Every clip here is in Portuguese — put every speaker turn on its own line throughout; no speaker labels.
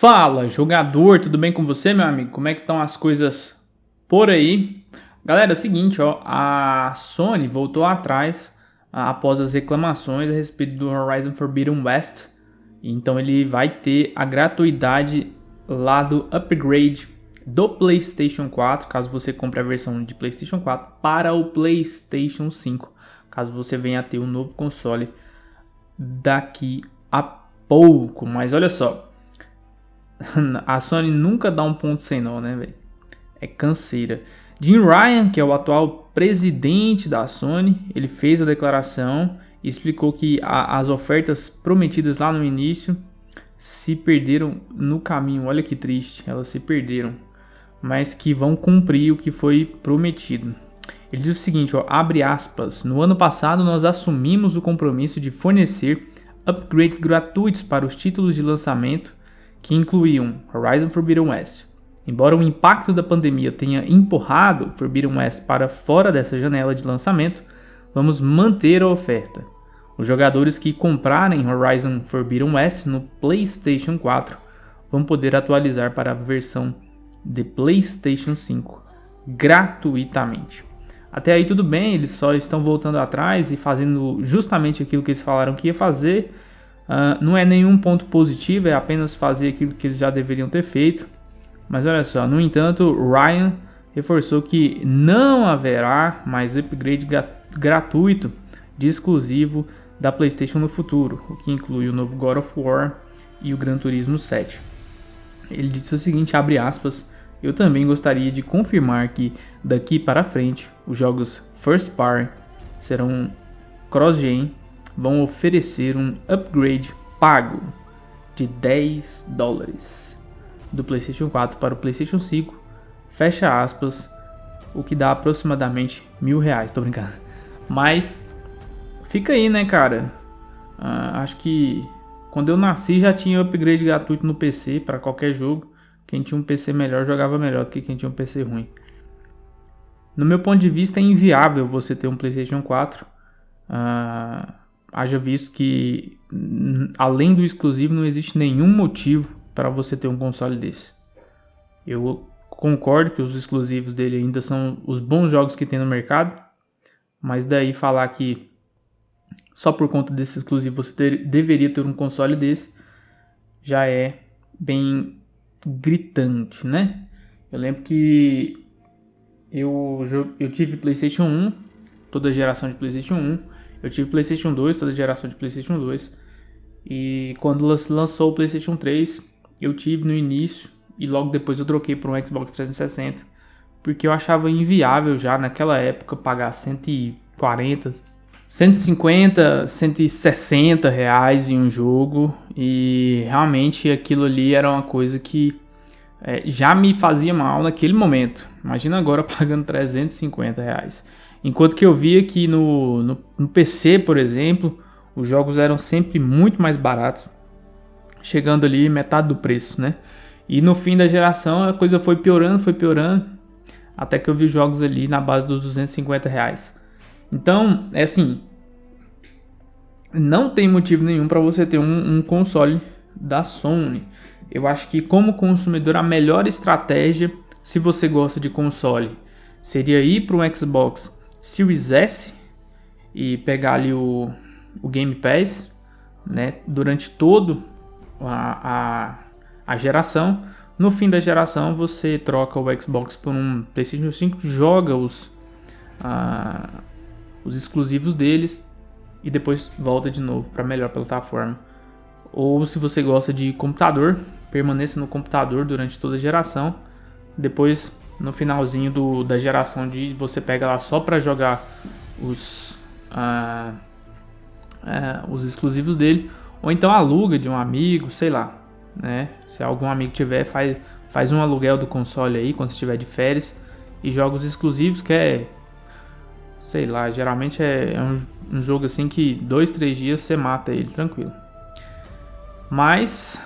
Fala, jogador, tudo bem com você, meu amigo? Como é que estão as coisas por aí? Galera, é o seguinte, ó, a Sony voltou atrás após as reclamações a respeito do Horizon Forbidden West. Então ele vai ter a gratuidade lá do upgrade do PlayStation 4, caso você compre a versão de PlayStation 4 para o PlayStation 5, caso você venha a ter um novo console daqui a pouco. Mas olha só, a Sony nunca dá um ponto sem nó, né, velho? É canseira. Jim Ryan, que é o atual presidente da Sony, ele fez a declaração e explicou que a, as ofertas prometidas lá no início se perderam no caminho. Olha que triste, elas se perderam, mas que vão cumprir o que foi prometido. Ele diz o seguinte, ó, abre aspas, no ano passado nós assumimos o compromisso de fornecer upgrades gratuitos para os títulos de lançamento que incluíam Horizon Forbidden West. Embora o impacto da pandemia tenha empurrado Forbidden West para fora dessa janela de lançamento, vamos manter a oferta. Os jogadores que comprarem Horizon Forbidden West no PlayStation 4 vão poder atualizar para a versão de PlayStation 5 gratuitamente. Até aí tudo bem, eles só estão voltando atrás e fazendo justamente aquilo que eles falaram que ia fazer, Uh, não é nenhum ponto positivo, é apenas fazer aquilo que eles já deveriam ter feito. Mas olha só, no entanto, Ryan reforçou que não haverá mais upgrade gratuito de exclusivo da PlayStation no futuro, o que inclui o novo God of War e o Gran Turismo 7. Ele disse o seguinte, abre aspas, eu também gostaria de confirmar que daqui para frente os jogos First Party serão cross-gen vão oferecer um upgrade pago de 10 dólares do PlayStation 4 para o PlayStation 5, fecha aspas, o que dá aproximadamente mil reais, tô brincando. Mas fica aí, né, cara? Uh, acho que quando eu nasci já tinha upgrade gratuito no PC para qualquer jogo. Quem tinha um PC melhor jogava melhor do que quem tinha um PC ruim. No meu ponto de vista, é inviável você ter um PlayStation 4. Uh, haja visto que além do exclusivo não existe nenhum motivo para você ter um console desse. Eu concordo que os exclusivos dele ainda são os bons jogos que tem no mercado, mas daí falar que só por conta desse exclusivo você ter, deveria ter um console desse já é bem gritante, né? Eu lembro que eu, eu tive PlayStation 1, toda a geração de PlayStation 1 eu tive PlayStation 2, toda a geração de PlayStation 2. E quando lançou o PlayStation 3, eu tive no início e logo depois eu troquei para um Xbox 360, porque eu achava inviável já naquela época pagar 140, 150, 160 reais em um jogo e realmente aquilo ali era uma coisa que é, já me fazia mal naquele momento. Imagina agora pagando 350 reais. Enquanto que eu via que no, no, no, PC, por exemplo, os jogos eram sempre muito mais baratos, chegando ali metade do preço, né? E no fim da geração a coisa foi piorando, foi piorando, até que eu vi jogos ali na base dos 250 reais. Então, é assim, não tem motivo nenhum para você ter um, um console da Sony. Eu acho que como consumidor a melhor estratégia, se você gosta de console, seria ir para um Xbox Series S e pegar ali o, o Game Pass, né, durante todo a, a, a geração. No fim da geração, você troca o Xbox por um PlayStation 5, joga os, os exclusivos deles e depois volta de novo para a melhor plataforma. Ou se você gosta de computador, permaneça no computador durante toda a geração. Depois no finalzinho do, da geração de você pega lá só para jogar os, uh, uh, os exclusivos dele, ou então aluga de um amigo, sei lá, né? Se algum amigo tiver, faz, faz um aluguel do console aí quando você estiver de férias e joga os exclusivos, que é, sei lá, geralmente é, é um, um jogo assim que dois, três dias você mata ele tranquilo. Mas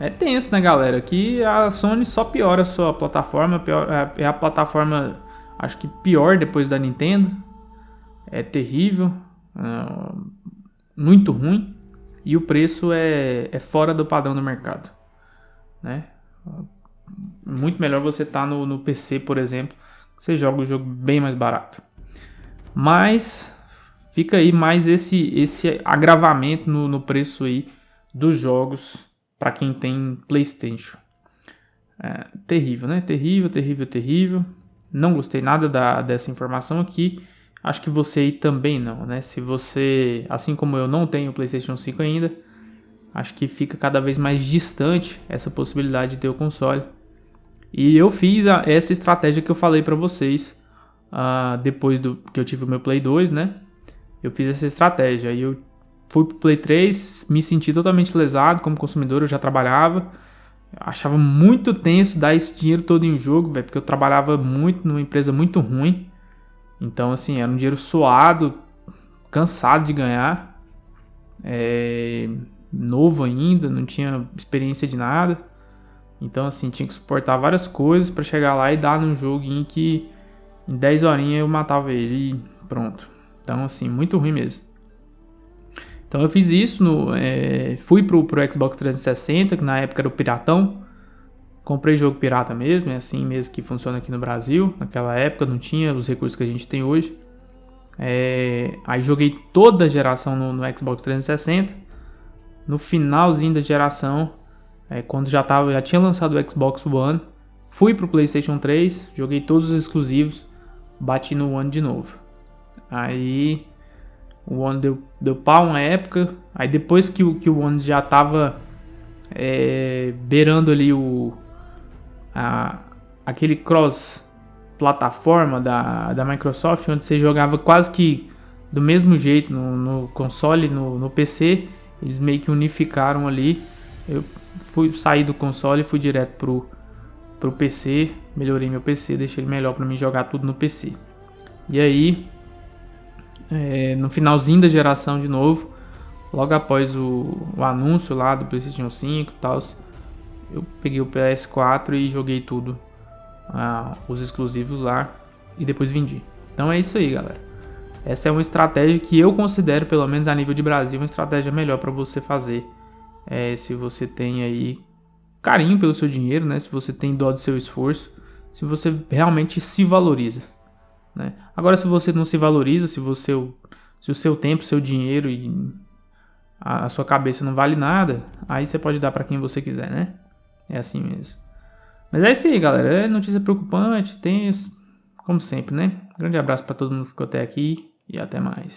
é tenso, né, galera? Que a Sony só piora a sua plataforma. Pior, é, é a plataforma, acho que pior depois da Nintendo. É terrível. É, muito ruim. E o preço é, é fora do padrão do mercado. né? Muito melhor você estar tá no, no PC, por exemplo, você joga o jogo bem mais barato. Mas fica aí mais esse, esse agravamento no, no preço aí dos jogos para quem tem PlayStation. É, terrível, né? Terrível, terrível, terrível. Não gostei nada da, dessa informação aqui. Acho que você aí também não, né? Se você, assim como eu, não tem o PlayStation 5 ainda, acho que fica cada vez mais distante essa possibilidade de ter o console. E eu fiz a, essa estratégia que eu falei para vocês uh, depois do que eu tive o meu Play 2, né? Eu fiz essa estratégia e eu fui pro Play 3, me senti totalmente lesado como consumidor, eu já trabalhava. Achava muito tenso dar esse dinheiro todo em jogo, velho, porque eu trabalhava muito numa empresa muito ruim. Então, assim, era um dinheiro suado, cansado de ganhar. É, novo ainda, não tinha experiência de nada. Então, assim, tinha que suportar várias coisas para chegar lá e dar num jogo em que em 10 horinhas eu matava ele e pronto. Então, assim, muito ruim mesmo. Então eu fiz isso, no, é, fui pro, pro Xbox 360, que na época era o Piratão. Comprei jogo pirata mesmo, é assim mesmo que funciona aqui no Brasil. Naquela época não tinha os recursos que a gente tem hoje. É, aí joguei toda a geração no, no, Xbox 360. No finalzinho da geração, é, quando já, tava, já tinha lançado o Xbox One, fui pro PlayStation 3, joguei todos os exclusivos, bati no One de novo. Aí o One deu, deu pau uma época. Aí depois que, o, que o One já tava é, beirando ali o. A, aquele cross plataforma da, da Microsoft, onde você jogava quase que do mesmo jeito no, no console, no, no PC, eles meio que unificaram ali. Eu fui sair do console e fui direto pro, pro PC, melhorei meu PC, deixei ele melhor para mim jogar tudo no PC. E aí é, no finalzinho da geração de novo, logo após o, o anúncio lá do PlayStation 5 e tal, eu peguei o PS4 e joguei tudo, ah, os exclusivos lá e depois vendi. Então é isso aí, galera. Essa é uma estratégia que eu considero, pelo menos a nível de Brasil, uma estratégia melhor para você fazer. É, se você tem aí carinho pelo seu dinheiro, né? Se você tem dó do seu esforço, se você realmente se valoriza. Né? Agora, se você não se valoriza, se, você, se o seu tempo, seu dinheiro e a, a sua cabeça não vale nada, aí você pode dar para quem você quiser, né? É assim mesmo. Mas é isso aí, galera. É notícia preocupante, tem como sempre, né? Grande abraço para todo mundo que ficou até aqui e até mais.